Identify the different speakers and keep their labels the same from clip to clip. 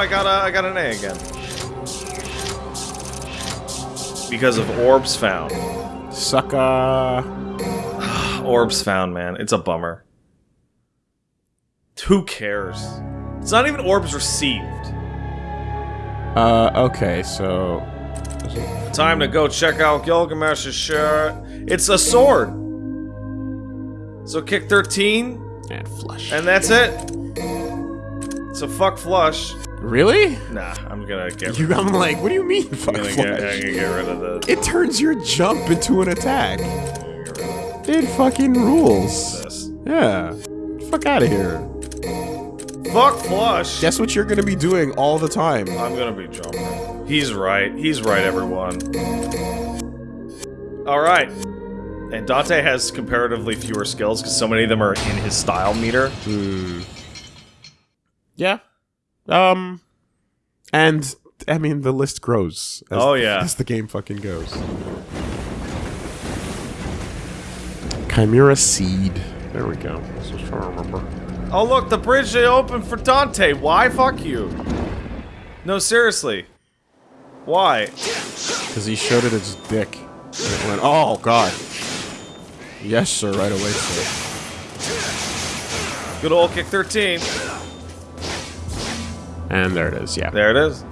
Speaker 1: I got a, I got an A again. Because of orbs found.
Speaker 2: Sucker.
Speaker 1: Orbs found, man. It's a bummer. Who cares? It's not even orbs received.
Speaker 2: Uh, okay, so...
Speaker 1: Time to go check out Gilgamesh's shirt. It's a sword. So kick 13,
Speaker 2: And flush.
Speaker 1: and that's it. So fuck flush.
Speaker 2: Really?
Speaker 1: Nah, I'm gonna get.
Speaker 2: You, I'm like, what do you mean, fuck
Speaker 1: I'm gonna get, I'm gonna get rid of the.
Speaker 2: It turns your jump into an attack.
Speaker 1: Get rid of
Speaker 2: It fucking rules.
Speaker 1: this.
Speaker 2: Yeah. Fuck out of here.
Speaker 1: Fuck flush.
Speaker 2: Guess what you're gonna be doing all the time?
Speaker 1: I'm gonna be jumping. He's right. He's right, everyone. Alright. And Dante has comparatively fewer skills because so many of them are in his style meter.
Speaker 2: Hmm. Yeah. Um. And I mean, the list grows. As,
Speaker 1: Oh, yeah.
Speaker 2: as the game fucking goes. Chimera seed. There we go. I was just trying to remember.
Speaker 1: Oh look, the bridge they opened for Dante. Why? Fuck you. No, seriously. Why?
Speaker 2: Because he showed it its dick. And it went, oh god. Yes, sir. Right away, sir.
Speaker 1: Good old kick 13.
Speaker 2: And there it is. Yeah.
Speaker 1: There it is.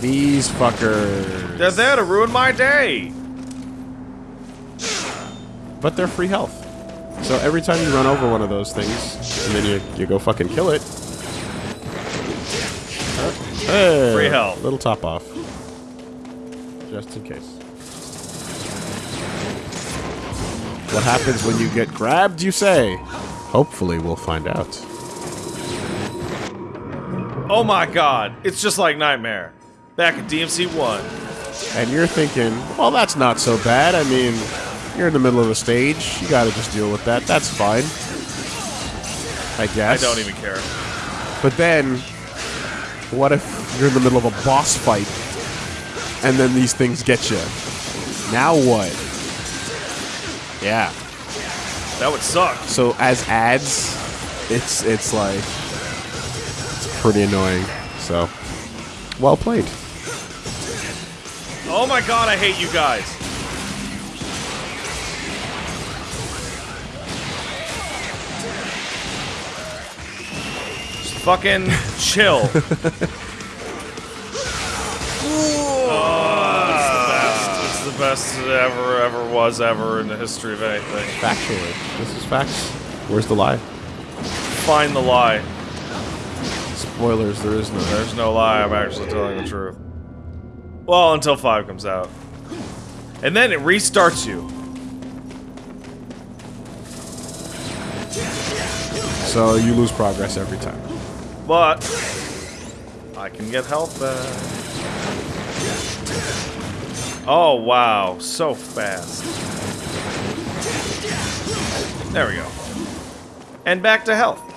Speaker 2: These fuckers.
Speaker 1: They're there to ruin my day.
Speaker 2: But they're free health. So every time you run over one of those things, and then you, you go fucking kill it. Hey,
Speaker 1: Free health.
Speaker 2: Little top off. Just in case. What happens when you get grabbed, you say? Hopefully we'll find out.
Speaker 1: Oh my god. It's just like Nightmare. Back at DMC 1.
Speaker 2: And you're thinking, well, that's not so bad. I mean, you're in the middle of a stage. You gotta just deal with that. That's fine. I guess.
Speaker 1: I don't even care.
Speaker 2: But then, what if you're in the middle of a boss fight, and then these things get you? Now what? Yeah.
Speaker 1: That would suck.
Speaker 2: So as ads, it's it's like pretty annoying. So, well played.
Speaker 1: Oh my god, I hate you guys. Just fucking chill. oh, it's the best. It's the best it ever, ever was ever in the history of anything.
Speaker 2: Factually, this is facts. Where's the lie?
Speaker 1: Find the lie.
Speaker 2: Spoilers. There is no.
Speaker 1: There's no lie, I'm actually telling the truth. Well, until 5 comes out. And then it restarts you.
Speaker 2: So you lose progress every time.
Speaker 1: But I can get health back. Oh wow, so fast. There we go. And back to health.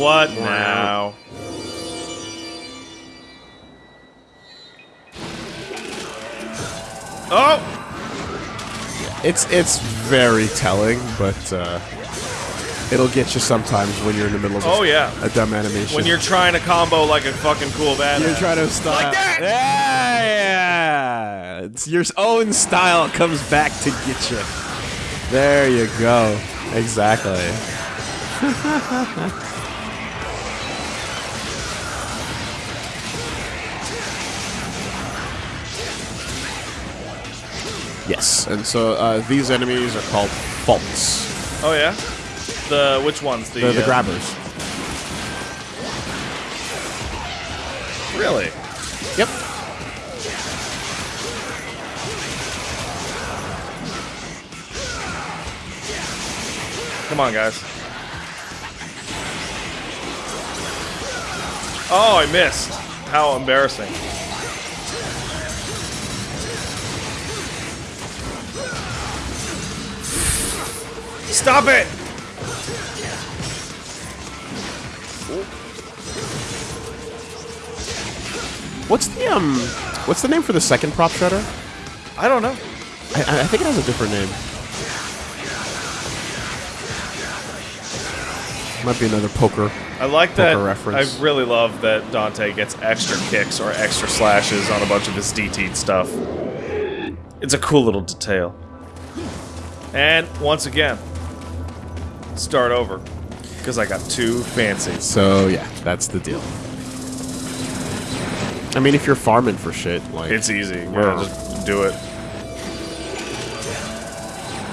Speaker 1: What now? Oh!
Speaker 2: It's it's very telling, but uh, it'll get you sometimes when you're in the middle of a,
Speaker 1: Oh, yeah.
Speaker 2: a dumb animation.
Speaker 1: When you're trying to combo like a fucking cool badass.
Speaker 2: You're trying to style.
Speaker 1: Like that!
Speaker 2: Yeah, yeah. It's your own style comes back to get you. There you go. Exactly. yes, and so uh, these enemies are called faults.
Speaker 1: Oh yeah. The which ones? The
Speaker 2: They're the
Speaker 1: uh,
Speaker 2: grabbers.
Speaker 1: Really?
Speaker 2: Yep.
Speaker 1: Come on, guys. Oh, I missed. How embarrassing. Stop it!
Speaker 2: What's the um? What's the name for the second prop shredder?
Speaker 1: I don't know.
Speaker 2: I, I think it has a different name. Might be another poker.
Speaker 1: I like
Speaker 2: poker that. Reference.
Speaker 1: I really love that Dante gets extra kicks or extra slashes on a bunch of his DT stuff. It's a cool little detail. And once again, start over because I got too fancy.
Speaker 2: So yeah, that's the deal. I mean, if you're farming for shit, like
Speaker 1: It's easy. Yeah, just do it.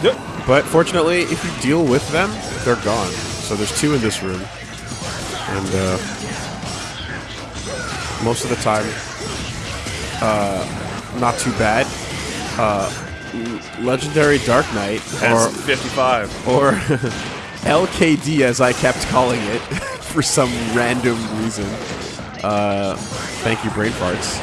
Speaker 1: Yep.
Speaker 2: But fortunately, if you deal with them, they're gone. So there's two in this room. And uh, most of the time, uh, not too bad. Uh, Legendary Dark Knight, or,
Speaker 1: 55.
Speaker 2: or LKD as I kept calling it for some random reason. Uh, thank you, Brain Farts.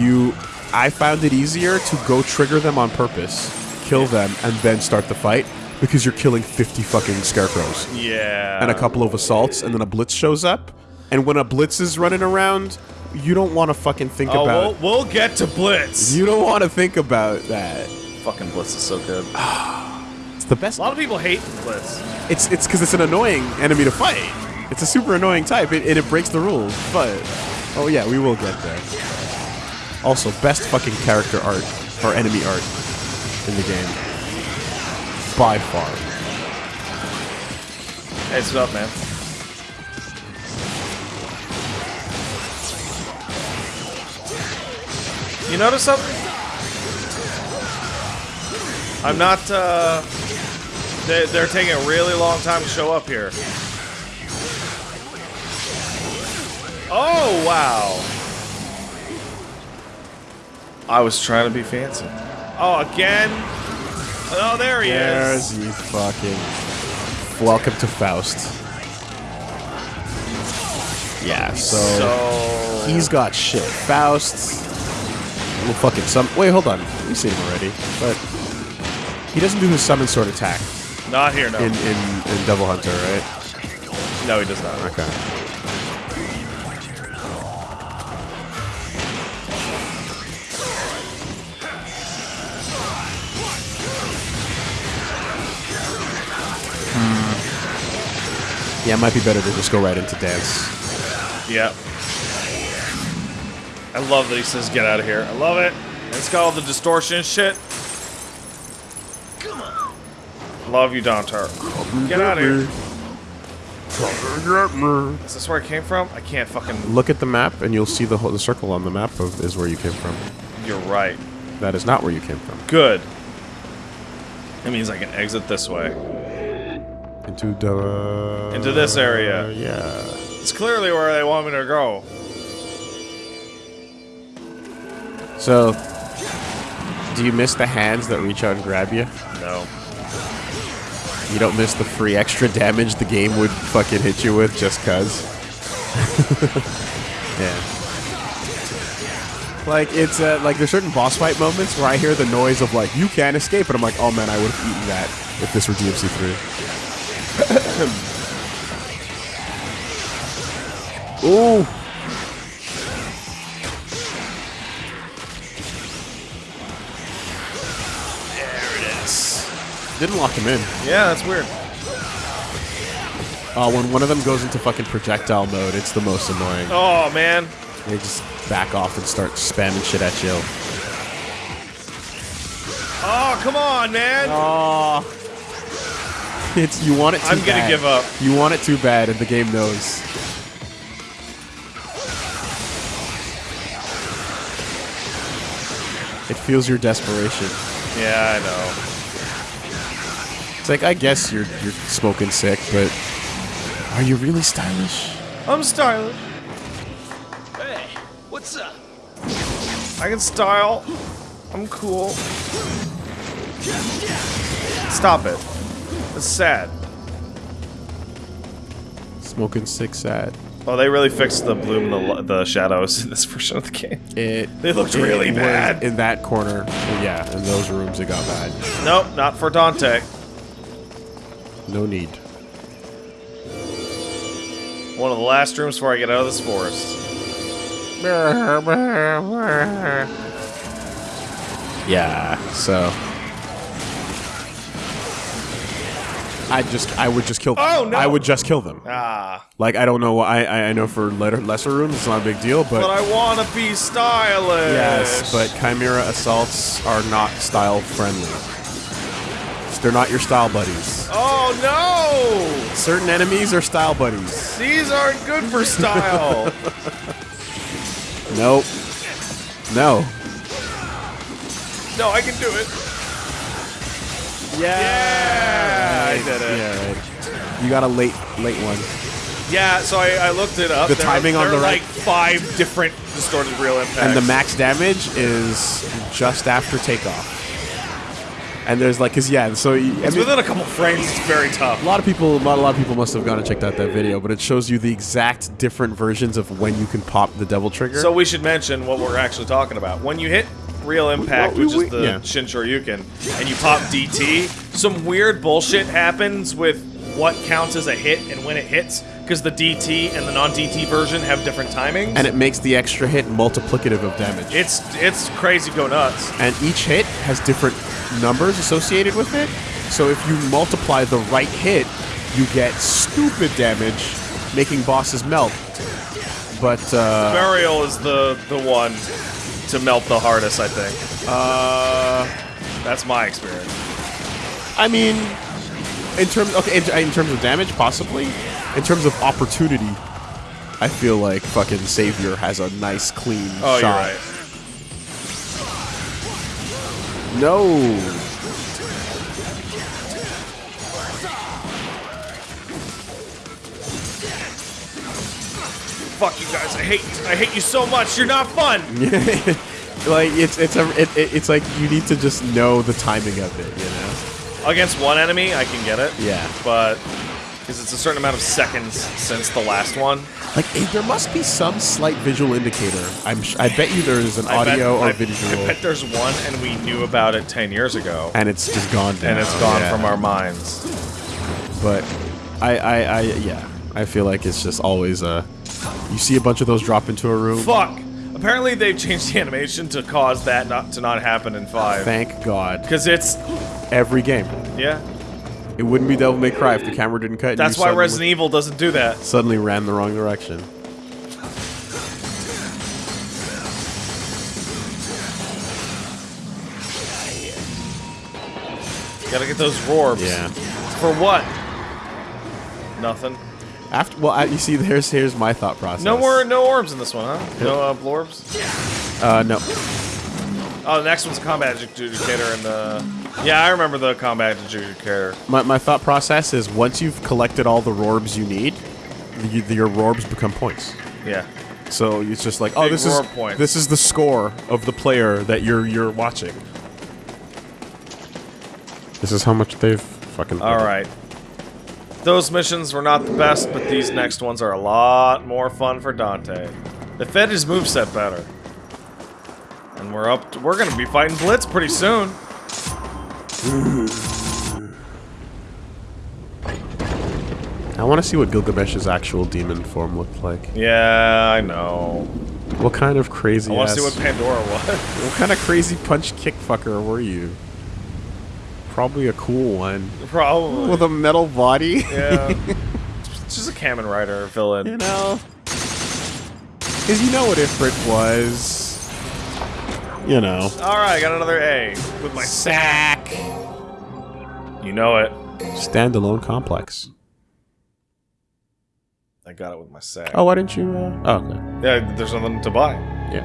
Speaker 2: You, I found it easier to go trigger them on purpose, kill them, and then start the fight because you're killing 50 fucking scarecrows
Speaker 1: Yeah.
Speaker 2: and a couple of assaults, and then a blitz shows up. And when a blitz is running around, you don't want to fucking think
Speaker 1: Oh,
Speaker 2: about.
Speaker 1: we'll, we'll get to Blitz.
Speaker 2: You don't want to think about that.
Speaker 1: Fucking Blitz is so good.
Speaker 2: The best.
Speaker 1: A lot of people hate Blitz.
Speaker 2: It's it's because it's an annoying enemy to fight. It's a super annoying type, and, and it breaks the rules. But oh yeah, we will get there. Also, best fucking character art or enemy art in the game by far.
Speaker 1: Hey, what's up, man? You notice something? I'm not, uh... They, they're taking a really long time to show up here. Oh, wow. I was trying to be fancy. Oh, again? Oh, there he is.
Speaker 2: There's you fucking. Welcome to Faust. Yeah, so,
Speaker 1: So...
Speaker 2: he's got shit. Faust. Well, fucking some. Wait, hold on. We've seen him already, but he doesn't do his summon sword attack
Speaker 1: Not here, no.
Speaker 2: in in, in Devil Hunter, right?
Speaker 1: no, he does not.
Speaker 2: Okay. Hmm. Yeah, it might be better to just go right into dance.
Speaker 1: Yep. I love that he says get out of here. I love it. It's got all the distortion shit. Come on. Love you, Dontar. Get out of here. Is this where I came from? I can't fucking.
Speaker 2: Look at the map, and you'll see the whole, the circle on the map of, is where you came from.
Speaker 1: You're right.
Speaker 2: That is not where you came from.
Speaker 1: Good. It means I can exit this way.
Speaker 2: Into the
Speaker 1: Into this area.
Speaker 2: yeah.
Speaker 1: It's clearly where they want me to go.
Speaker 2: So, do you miss the hands that reach out and grab you?
Speaker 1: No.
Speaker 2: You don't miss the free extra damage the game would fucking hit you with just cuz. yeah. Like it's uh, like there's certain boss fight moments where I hear the noise of like you can't escape, and I'm like, oh man, I would have eaten that if this were DMC three. Ooh. Didn't lock him in.
Speaker 1: Yeah, that's weird.
Speaker 2: Uh, when one of them goes into fucking projectile mode, it's the most annoying.
Speaker 1: Oh, man.
Speaker 2: They just back off and start spamming shit at you.
Speaker 1: Oh, come on, man.
Speaker 2: Oh. It's you want it too
Speaker 1: I'm gonna
Speaker 2: bad.
Speaker 1: give up.
Speaker 2: You want it too bad, and the game knows. It feels your desperation.
Speaker 1: Yeah, I know.
Speaker 2: It's like I guess you're you're smoking sick, but are you really stylish?
Speaker 1: I'm stylish.
Speaker 3: Hey, what's up?
Speaker 1: I can style. I'm cool. Stop it. It's sad.
Speaker 2: Smoking sick, sad.
Speaker 1: Oh, they really fixed the bloom and the, the shadows in this version of the game.
Speaker 2: It
Speaker 1: They looked
Speaker 2: it
Speaker 1: really bad.
Speaker 2: in that corner. Yeah, in those rooms it got bad.
Speaker 1: Nope, not for Dante.
Speaker 2: No need.
Speaker 1: One of the last rooms before I get out of this forest.
Speaker 2: Yeah, so I just I would just kill them.
Speaker 1: Oh, no.
Speaker 2: I would just kill them.
Speaker 1: Ah,
Speaker 2: Like I don't know. why- I I know for letter, lesser rooms it's not a big deal, but,
Speaker 1: but I want to be stylish.
Speaker 2: yes, but Chimera assaults are not style friendly. They're not your style buddies.
Speaker 1: Oh no!
Speaker 2: Certain enemies are style buddies.
Speaker 1: These aren't good for style.
Speaker 2: Nope. No.
Speaker 1: no, I can do it.
Speaker 2: Yeah.
Speaker 1: I did it.
Speaker 2: Yeah, right. You got a late late one.
Speaker 1: Yeah, so I, I looked it up.
Speaker 2: The
Speaker 1: There-
Speaker 2: timing on
Speaker 1: there are
Speaker 2: the right-
Speaker 1: like five different distorted real impacts.
Speaker 2: And the max damage is just after takeoff. And there's like, cause yeah, so you, I
Speaker 1: It's
Speaker 2: mean,
Speaker 1: within a couple frames. It's very tough.
Speaker 2: a lot of people, not a lot of people must have gone and checked out that video, but it shows you the exact different versions of when you can pop the devil trigger.
Speaker 1: So we should mention what we're actually talking about. When you hit Real Impact, which
Speaker 2: we-
Speaker 1: is the
Speaker 2: yeah.
Speaker 1: Shin Shoryuken, and you pop DT, some weird bullshit happens with what counts as a hit and when it hits, because the DT and the non-DT version have different timings.
Speaker 2: and it makes the extra hit multiplicative of damage.
Speaker 1: it's it's crazy go nuts.
Speaker 2: and each hit has different numbers associated with it. So if you multiply the right hit, you get stupid damage, making bosses melt. But uh,
Speaker 1: Berial is the the one to melt the hardest, I think.
Speaker 2: uh,
Speaker 1: That's my experience.
Speaker 2: I mean, in terms okay, in, in terms of damage, possibly. In terms of opportunity, I feel like fucking Savior has a nice clean
Speaker 1: Oh,
Speaker 2: shot.
Speaker 1: right.
Speaker 2: No.
Speaker 1: Fuck you guys. I hate I hate you so much. You're not fun.
Speaker 2: like it's it's a it, it- it's like you need to just know the timing of it, you know.
Speaker 1: Against one enemy, I can get it.
Speaker 2: Yeah.
Speaker 1: But because it's a certain amount of seconds since the last one.
Speaker 2: Like eh, there must be some slight visual indicator. I'm sh- I bet you there is an
Speaker 1: I bet-
Speaker 2: audio or
Speaker 1: I-
Speaker 2: visual,
Speaker 1: I bet there's one, and we knew about it ten years ago,
Speaker 2: and it's just gone.
Speaker 1: and it's gone
Speaker 2: yeah.
Speaker 1: from our minds.
Speaker 2: But I, I I yeah, I feel like it's just always a. You see a bunch of those drop into a room.
Speaker 1: Fuck. Apparently, they've changed the animation to cause that not to not happen in five.
Speaker 2: Thank God.
Speaker 1: Because it's
Speaker 2: Every game.
Speaker 1: yeah.
Speaker 2: It wouldn't be Devil May Cry if the camera didn't cut.
Speaker 1: That's why Resident Evil doesn't do that.
Speaker 2: suddenly ran the wrong direction.
Speaker 1: Gotta get those rorbs.
Speaker 2: Yeah.
Speaker 1: For what? Nothing.
Speaker 2: After well, you see, here's here's my thought process.
Speaker 1: No more, no orbs in this one, huh? No uh, blorbs.
Speaker 2: Uh, no.
Speaker 1: Oh, the next one's combat adjudicator, and the yeah, I remember the combat adjudicator.
Speaker 2: My, my thought process is once you've collected all the rorbs you need, the, the, your rorbs become points.
Speaker 1: Yeah.
Speaker 2: So it's just like, oh,
Speaker 1: Big
Speaker 2: this is
Speaker 1: points.
Speaker 2: this is the score of the player that you're you're watching. This is how much they've fucking.
Speaker 1: All right. Those missions were not the best, but these next ones are a lot more fun for Dante. They fed his moveset better. And we're up to, we're gonna be fighting Blitz pretty soon.
Speaker 2: I want to see what Gilgamesh's actual demon form looked like.
Speaker 1: Yeah, I know.
Speaker 2: What kind of crazy?
Speaker 1: I want to see what Pandora was.
Speaker 2: What kind of crazy punch kick fucker were you? Probably a cool one.
Speaker 1: Probably.
Speaker 2: With a metal body?
Speaker 1: yeah. It's just a Kamen Rider villain.
Speaker 2: you know? Because you know what Ifrit was. You know.
Speaker 1: Alright, I got another A with my
Speaker 2: Sack.
Speaker 1: You know it.
Speaker 2: Standalone complex.
Speaker 1: I got it with my sack.
Speaker 2: Oh, why didn't you? Uh... Oh, okay.
Speaker 1: Yeah, there's nothing to buy.
Speaker 2: Yeah.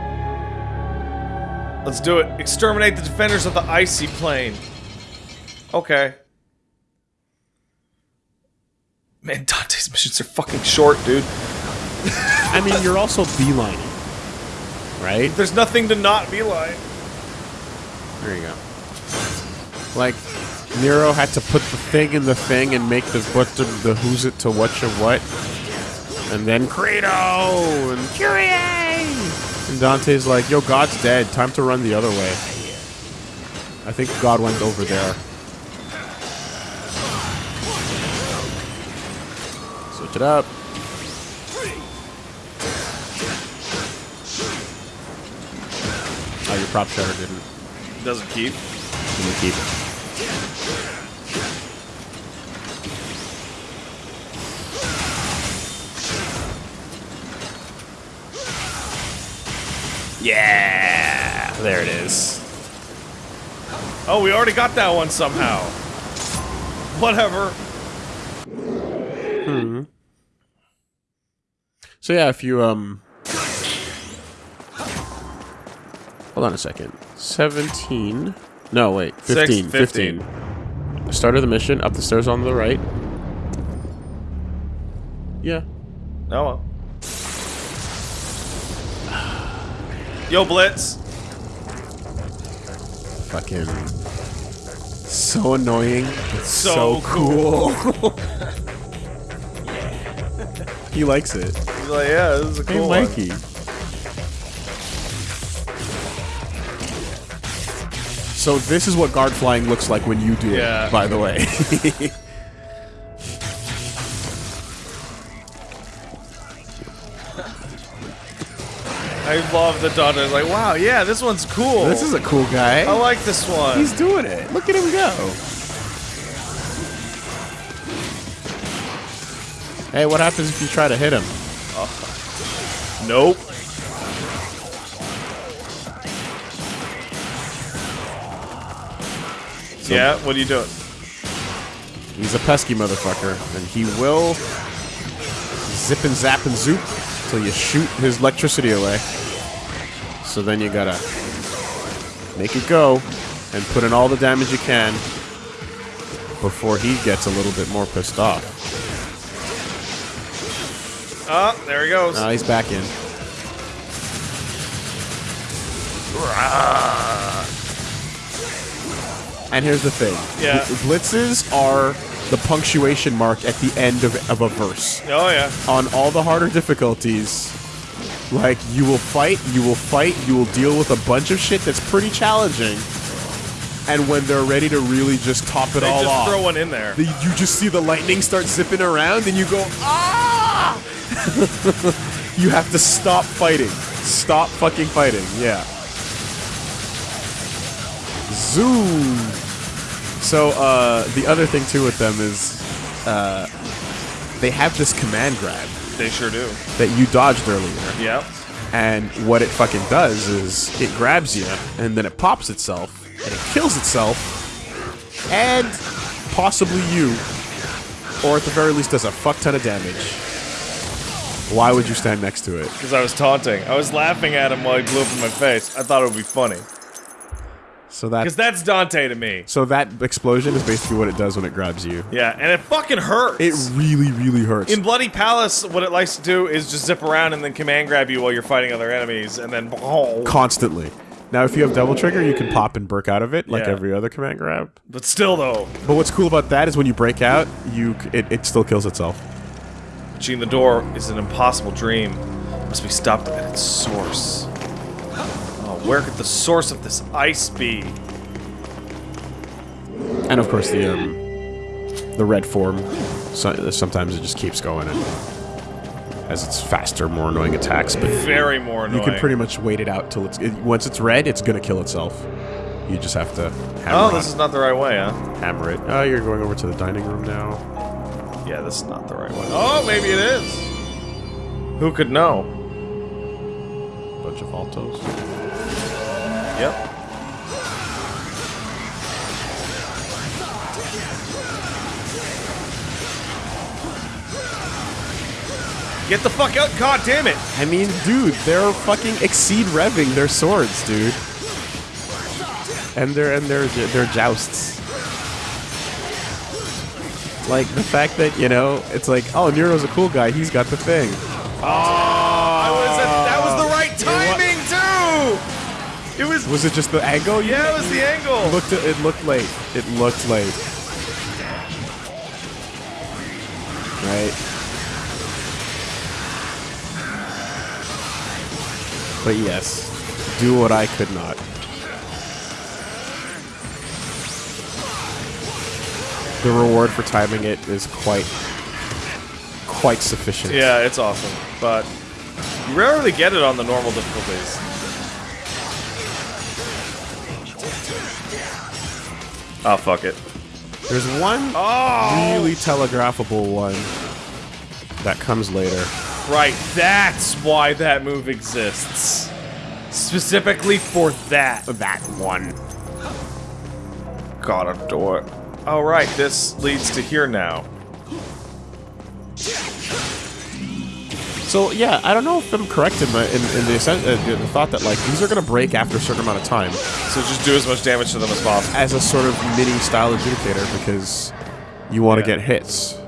Speaker 1: Let's do it. Exterminate the defenders of the icy plane. Okay. Man, Dante's missions are fucking short, dude.
Speaker 2: I mean, you're also beelining, right?
Speaker 1: There's nothing to not be like.
Speaker 2: There you go. Like, Nero had to put the thing in the thing and make the what the, the who's it to what of what, and then Credo and Kyrie. And Dante's like, "Yo, God's dead. Time to run the other way." I think God went over there. Switch it up. prop shredder didn't.
Speaker 1: Doesn't keep.
Speaker 2: Didn't keep. Yeah, there it is.
Speaker 1: Oh, we already got that one somehow. Whatever. Hmm.
Speaker 2: So yeah, if you um hold on a second. Seventeen. No, wait.
Speaker 1: Six,
Speaker 2: 15.
Speaker 1: 15.
Speaker 2: 15. Start of the mission. Up the stairs on the right. Yeah.
Speaker 1: Oh well. Yo, Blitz.
Speaker 2: Fucking. So annoying. It's
Speaker 1: So
Speaker 2: so, cool. he likes it.
Speaker 1: He's like, yeah, this is a
Speaker 2: Hey,
Speaker 1: cool one.
Speaker 2: So this is what guard flying looks like when you do
Speaker 1: Yeah.
Speaker 2: it, by the way.
Speaker 1: I love the Dante's like, wow, yeah, this one's cool.
Speaker 2: this is a cool guy.
Speaker 1: I like this one.
Speaker 2: He's doing it. Look at him go. Hey, what happens if you try to hit him?
Speaker 1: nope. Yeah, what are you doing?
Speaker 2: He's a pesky motherfucker, and he will zip and zap and zoop till you shoot his electricity away. So then you gotta make it go and put in all the damage you can before he gets a little bit more pissed off.
Speaker 1: Oh, there he goes.
Speaker 2: Now he's back in. And here's the thing.
Speaker 1: Yeah.
Speaker 2: Blitzes are the punctuation mark at the end of, of a verse.
Speaker 1: oh yeah.
Speaker 2: On all the harder difficulties, like, you will fight, you will fight, you will deal with a bunch of shit that's pretty challenging. And when they're ready to really just top it
Speaker 1: They
Speaker 2: all
Speaker 1: just
Speaker 2: off,
Speaker 1: throw one in there.
Speaker 2: the- you just see the lightning start zipping around and you go, ah! you have to stop fighting. Stop fucking fighting, yeah. Zoom! So, uh, the other thing too with them is, uh, they have this command grab
Speaker 1: They sure do.
Speaker 2: that you dodged earlier.
Speaker 1: Yep.
Speaker 2: And what it fucking does is it grabs you and then it pops itself and it kills itself and possibly you, or at the very least does a fuck ton of damage. Why would you stand next to it?
Speaker 1: Because I was taunting. I was laughing at him while he blew up in my face. I thought it would be funny.
Speaker 2: So that Because
Speaker 1: that's Dante to me.
Speaker 2: so that explosion is basically what it does when it grabs you.
Speaker 1: Yeah, and it fucking hurts.
Speaker 2: It really, really hurts.
Speaker 1: in Bloody Palace, what it likes to do is just zip around and then command grab you while you're fighting other enemies, and then oh,
Speaker 2: Constantly. Now, if you have double trigger, you can pop and break out of it like
Speaker 1: Yeah.
Speaker 2: every other command grab.
Speaker 1: But still, though,
Speaker 2: But what's cool about that is when you break out, you it, it still kills itself.
Speaker 1: reaching the door is an impossible dream. Must be stopped at its source. Where could the source of this ice be?
Speaker 2: And of course, the um, the red form. So, sometimes it just keeps going and has its faster, more annoying attacks. But
Speaker 1: Very more annoying.
Speaker 2: you can pretty much wait it out till it's it, once it's red, it's gonna kill itself. You just have to hammer,
Speaker 1: Oh, this
Speaker 2: it,
Speaker 1: is not the right way, huh?
Speaker 2: hammer it. Oh, you're going over to the dining room now.
Speaker 1: Yeah, this is not the right way. Oh, maybe it is. Who could know?
Speaker 2: Bunch of altos.
Speaker 1: Yep. Get the fuck out! God damn it!
Speaker 2: I mean, dude, they're fucking exceed revving their swords, dude. And their and their their jousts. Like the fact that you know, it's like, oh, Nero's a cool guy. He's got the thing.
Speaker 1: I was. Was it
Speaker 2: just the angle? You
Speaker 1: Yeah, it was the angle.
Speaker 2: It looked it looked late. It looked late. Right. But yes, do what I could not. The reward for timing it is quite quite sufficient.
Speaker 1: Yeah, it's awesome, but you rarely get it on the normal difficulties. Oh fuck it.
Speaker 2: There's one
Speaker 1: Oh,
Speaker 2: really telegraphable one that comes later.
Speaker 1: right. That's why that move exists. Specifically for that.
Speaker 2: That one.
Speaker 1: God, a door. Oh, right, this leads to here now.
Speaker 2: So yeah, I don't know if I'm correct in, my, in, in the, uh, the thought that like these are gonna break after a certain amount of time
Speaker 1: So just do as much damage to them as possible.
Speaker 2: as a sort of mini style adjudicator because you want to
Speaker 1: Yeah.
Speaker 2: get hits.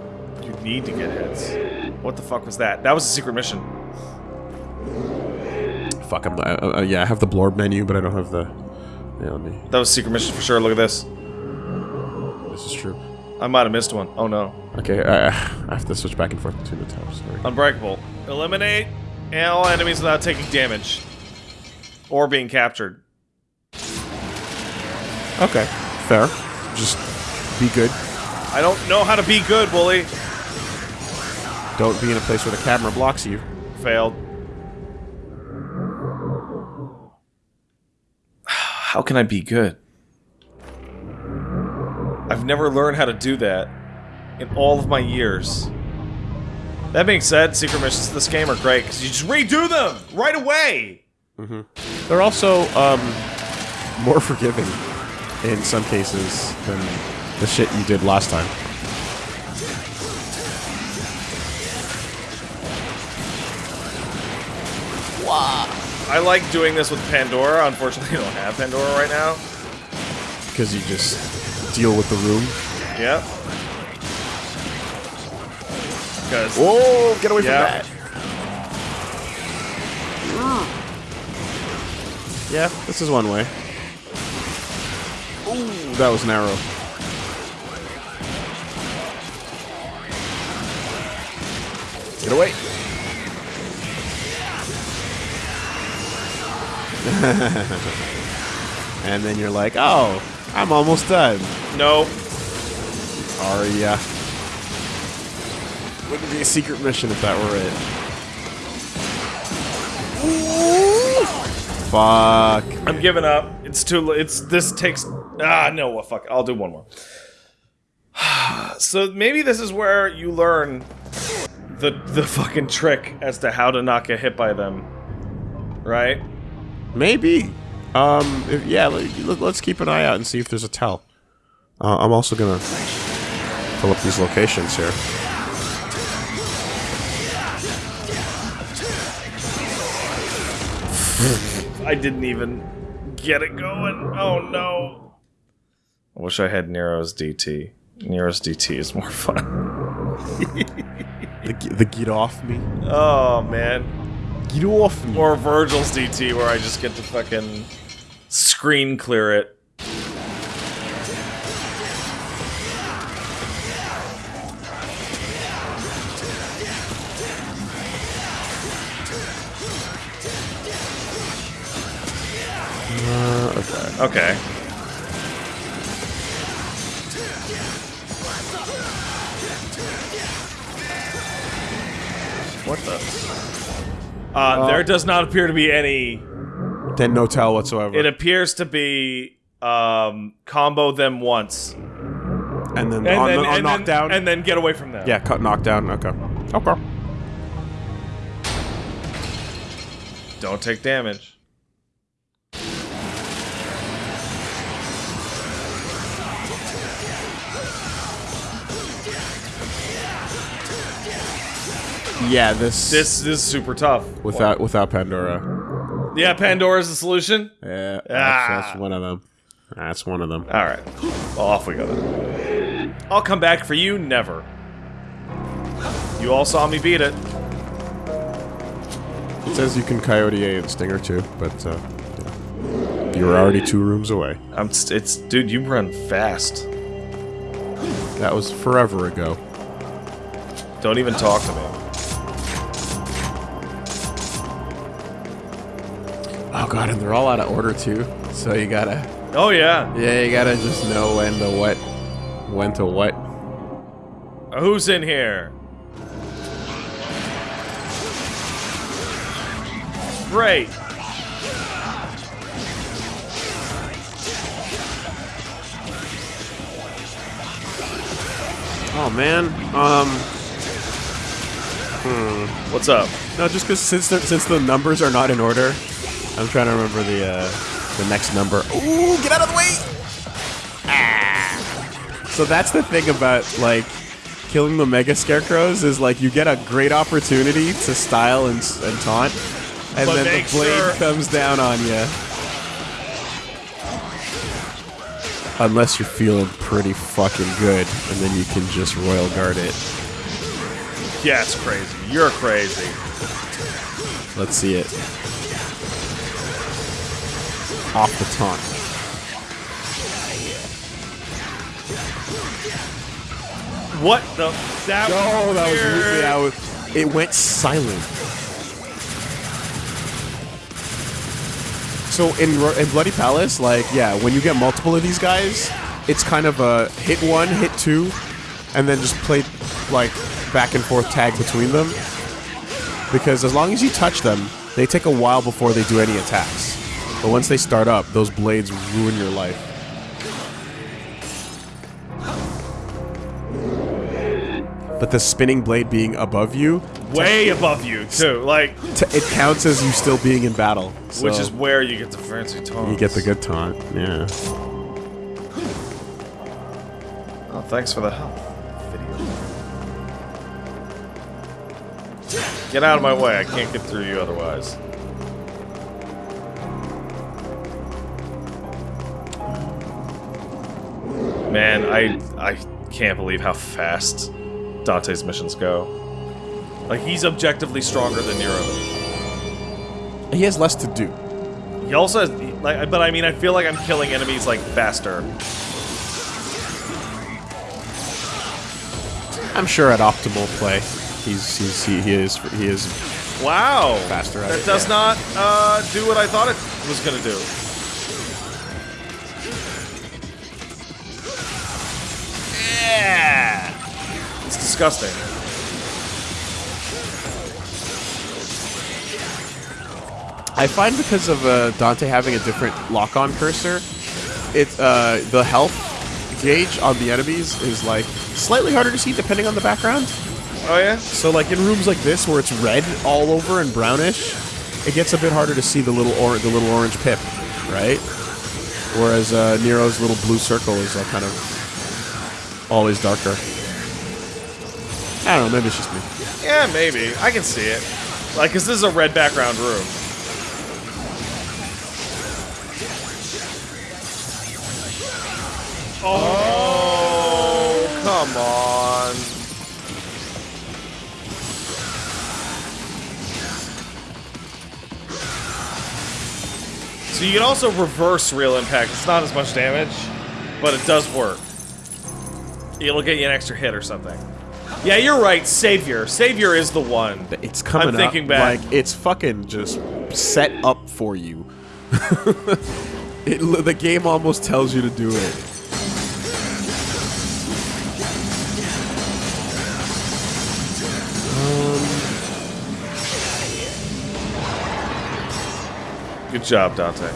Speaker 1: You need to get hits. What the fuck was that? That was a secret mission.
Speaker 2: Fuck, I'm, uh, uh, yeah, I have the blorb menu, but I don't have the. Yeah, let me.
Speaker 1: That was a secret mission for sure. Look at this.
Speaker 2: This is true.
Speaker 1: I might have missed one. Oh no.
Speaker 2: Okay, I, I have to switch back and forth between the tabs.
Speaker 1: Unbreakable. Eliminate all enemies without taking damage. Or being captured.
Speaker 2: Okay, fair. Just be good.
Speaker 1: I don't know how to be good, Wooly.
Speaker 2: Don't be in a place where the camera blocks you.
Speaker 1: Failed. How can I be good? I've never learned how to do that in all of my years. That being said, secret missions in this game are great because you just redo them right away.
Speaker 2: They're also um, more forgiving in some cases than the shit you did last time.
Speaker 1: I like doing this with Pandora. Unfortunately, I don't have Pandora right now.
Speaker 2: Because you just deal with the room.
Speaker 1: Yep. Because
Speaker 2: Whoa, get away
Speaker 1: Yeah.
Speaker 2: from that. Yeah, this is one way. Ooh, that was narrow. Get away. and then you're like, oh, I'm almost done.
Speaker 1: no,
Speaker 2: Are ya? Wouldn't be a secret mission if that were it. Fuck.
Speaker 1: I'm giving up. It's too. It's this takes. Ah, no. What fuck? I'll do one more. so maybe this is where you learn the the fucking trick as to how to not get hit by them, right?
Speaker 2: Maybe. Um, if, yeah, let, us keep an eye out and see if there's a tell. Uh, I'm also gonna pull up these locations here.
Speaker 1: I didn't even get it going. Oh no. I wish I had Nero's DT. Nero's DT is more fun.
Speaker 2: The, the get off me.
Speaker 1: Oh man.
Speaker 2: Get off me.
Speaker 1: Or Vergil's DT where I just get to fucking screen clear it.
Speaker 2: Okay.
Speaker 1: Okay. What the? Uh, there does not appear to be any.
Speaker 2: Then no tell whatsoever.
Speaker 1: It appears to be um, combo them once,
Speaker 2: and then
Speaker 1: and
Speaker 2: on,
Speaker 1: then
Speaker 2: on
Speaker 1: and
Speaker 2: knockdown.
Speaker 1: then, and then get away from them.
Speaker 2: yeah, cut knockdown. Okay. Okay.
Speaker 1: Don't take damage.
Speaker 2: Yeah, this
Speaker 1: This, this is super tough.
Speaker 2: without without Pandora.
Speaker 1: Yeah, Pandora's the solution.
Speaker 2: Yeah, that's,
Speaker 1: Ah.
Speaker 2: that's one of them. That's one of them.
Speaker 1: All right, well, off we go then. I'll come back for you. Never. You all saw me beat it.
Speaker 2: It says you can Coyote A and Stinger too, but uh, yeah. you were already two rooms away.
Speaker 1: I'm. St- it's dude. You run fast.
Speaker 2: That was forever ago.
Speaker 1: Don't even talk to me.
Speaker 2: Oh god, and they're all out of order too. So you gotta,
Speaker 1: Oh yeah.
Speaker 2: yeah, you gotta just know when to what, when to what.
Speaker 1: Who's in here? Great.
Speaker 2: Oh man, um, Hmm.
Speaker 1: What's up?
Speaker 2: no, just because since the, since the numbers are not in order, I'm trying to remember the uh, the next number. Ooh, get out of the way! Ah. So that's the thing about like killing the mega scarecrows is like you get a great opportunity to style and, and taunt, and
Speaker 1: But
Speaker 2: then the blade
Speaker 1: sure-
Speaker 2: comes down on you. Unless you're feeling pretty fucking good, and then you can just royal guard it.
Speaker 1: Yeah, it's crazy. You're crazy.
Speaker 2: Let's see it. Off the taunt.
Speaker 1: What the? That
Speaker 2: Oh, that was
Speaker 1: weird.
Speaker 2: really, that was, it went silent. So in in Bloody Palace, like yeah, when you get multiple of these guys, it's kind of a hit one, hit two, and then just play like back and forth tag between them. Because as long as you touch them, they take a while before they do any attacks. But once they start up, those blades ruin your life. But the spinning blade being above you,
Speaker 1: way above you too. Like,
Speaker 2: it counts as you still being in battle.
Speaker 1: which is where you get the fancy taunt.
Speaker 2: you get the good taunt. Yeah.
Speaker 1: Oh, thanks for the help. Video. Get out of my way. I can't get through you otherwise. Man, I I can't believe how fast Dante's missions go. Like he's objectively stronger than Nero.
Speaker 2: He has less to do.
Speaker 1: He also has, like, but I mean, I feel like I'm killing enemies like faster.
Speaker 2: I'm sure at optimal play, he's, he's he, he is he is
Speaker 1: Wow,
Speaker 2: Faster at
Speaker 1: That
Speaker 2: it,
Speaker 1: does
Speaker 2: yeah.
Speaker 1: not uh, do what I thought it was gonna do. Yeah, it's disgusting.
Speaker 2: I find because of uh, Dante having a different lock-on cursor, it's uh, the health gauge on the enemies is like slightly harder to see depending on the background.
Speaker 1: Oh yeah,
Speaker 2: So like in rooms like this where it's red all over and brownish, it gets a bit harder to see the little or- the little orange pip, right? Whereas uh, Nero's little blue circle is like kind of always darker. I don't know, maybe it's just me.
Speaker 1: yeah, maybe I can see it. Like, cause this is a red background room. Oh, come on. So you can also reverse real impact. It's not as much damage, but it does work. It'll get you an extra hit or something. Yeah, you're right. Savior. Savior is the one.
Speaker 2: It's coming
Speaker 1: I'm thinking
Speaker 2: up,
Speaker 1: back.
Speaker 2: like it's fucking just set up for you. it, the game almost tells you to do it.
Speaker 1: Um, good job, Dante.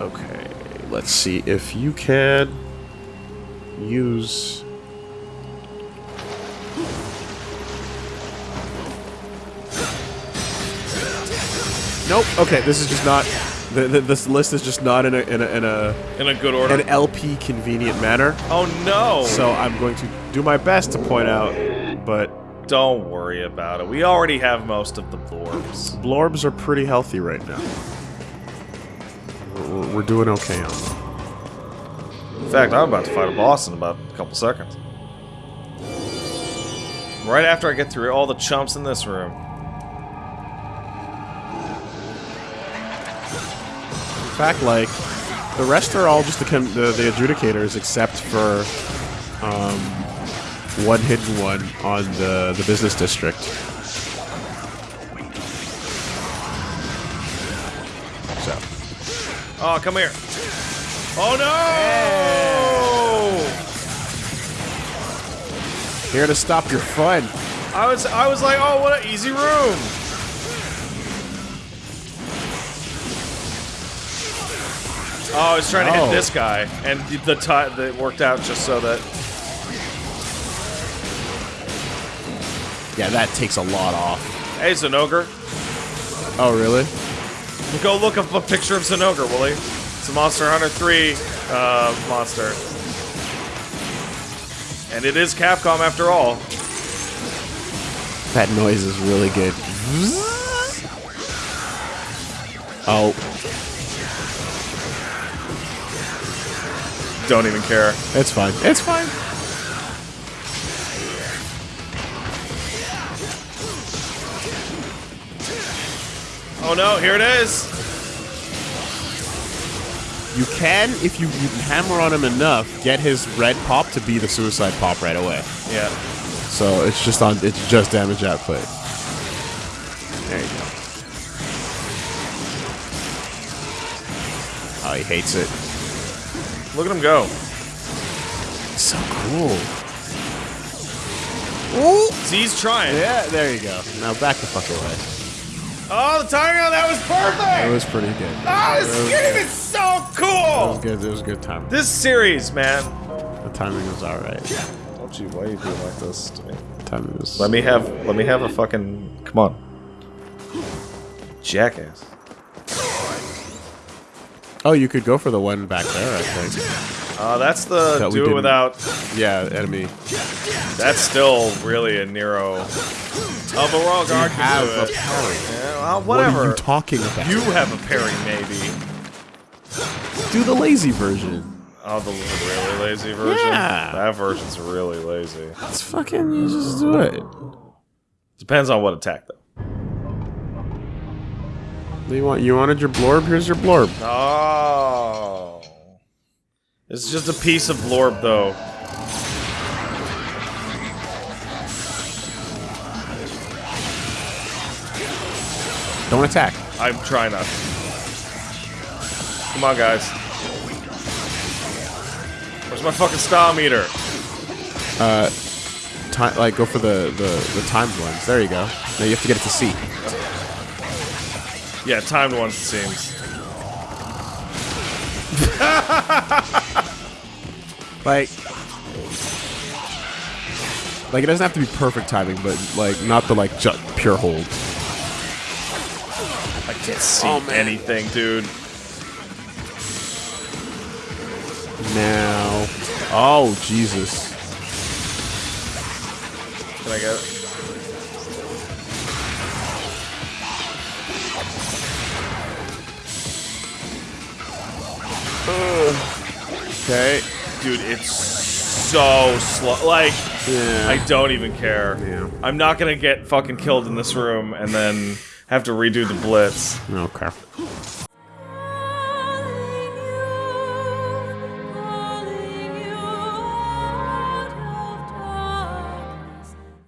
Speaker 2: Okay, let's see if you can use. Nope. Okay, this is just not. The, the, this list is just not in a in a in a
Speaker 1: In a good order.
Speaker 2: an LP convenient manner.
Speaker 1: oh no!
Speaker 2: So I'm going to do my best to point out, but
Speaker 1: Don't worry about it. We already have most of the blorbs.
Speaker 2: blorbs are pretty healthy right now. We're, we're doing okay on them.
Speaker 1: In fact, I'm about to fight a boss in about a couple seconds. Right after I get through all the chumps in this room.
Speaker 2: In fact, like the rest are all just the the, the adjudicators, except for um, one hidden one on the the business district.
Speaker 1: Oh, come here. Oh no!
Speaker 2: here to stop your fun.
Speaker 1: I was I was like, oh, what an easy room. Oh, I was trying to
Speaker 2: Oh.
Speaker 1: hit this guy, and the time that worked out just so that.
Speaker 2: Yeah, that takes a lot off.
Speaker 1: Hey, Zenogre.
Speaker 2: Oh, really?
Speaker 1: Go look up a picture of Zinogre, Willie. It's a Monster Hunter 3 uh, monster. And it is Capcom after all.
Speaker 2: That noise is really good. Oh,
Speaker 1: Don't even care.
Speaker 2: it's fine. It's fine.
Speaker 1: Oh no, here it is!
Speaker 2: You can, if you, you hammer on him enough, get his red pop to be the suicide pop right away.
Speaker 1: Yeah.
Speaker 2: So it's just on. It's just damage output. There you go. Oh, he hates it.
Speaker 1: Look at him go.
Speaker 2: So cool.
Speaker 1: See, he's trying.
Speaker 2: Yeah, there you go. Now back the fuck away.
Speaker 1: Oh, the timing on that was perfect!
Speaker 2: That
Speaker 1: perfect!
Speaker 2: was pretty good.
Speaker 1: Oh, this game is so cool!
Speaker 2: It was good. It was a good time.
Speaker 1: This series, man.
Speaker 2: The timing was alright.
Speaker 1: Don't you, why are you doing like this to me?
Speaker 2: The timing was.
Speaker 1: Let me have, let me have a fucking, come on. Jackass.
Speaker 2: Oh, you could go for the one back there. I think.
Speaker 1: Uh, that's the
Speaker 2: That
Speaker 1: do it without,
Speaker 2: Yeah, enemy.
Speaker 1: that's still really a Nero. Oh, but Royal Guard can
Speaker 2: have a parry.
Speaker 1: Yeah, well,
Speaker 2: What
Speaker 1: whatever.
Speaker 2: are you talking about?
Speaker 1: You have a parry, maybe.
Speaker 2: do the lazy version.
Speaker 1: Oh, the really lazy version?
Speaker 2: Yeah.
Speaker 1: That version's really lazy.
Speaker 2: It's fucking. You just do it.
Speaker 1: Depends on what attack, though.
Speaker 2: You want? You wanted your blorb? Here's your blorb.
Speaker 1: Oh. It's just a piece of blorb, though.
Speaker 2: Don't attack.
Speaker 1: I'm trying not to. Come on, guys. Where's my fucking style meter?
Speaker 2: Uh, Time, like go for the the the timed ones. There you go. Now you have to get it to C.
Speaker 1: Yeah, timed ones, it seems.
Speaker 2: Like. Like it doesn't have to be perfect timing, but like not the like ju- pure hold.
Speaker 1: I can't see
Speaker 2: Oh,
Speaker 1: anything, dude.
Speaker 2: Now. Oh Jesus.
Speaker 1: Can I get it?
Speaker 2: Okay.
Speaker 1: Dude, it's so slow. Like,
Speaker 2: Yeah.
Speaker 1: I don't even care.
Speaker 2: Yeah.
Speaker 1: I'm not gonna get fucking killed in this room and then have to redo the blitz.
Speaker 2: Okay.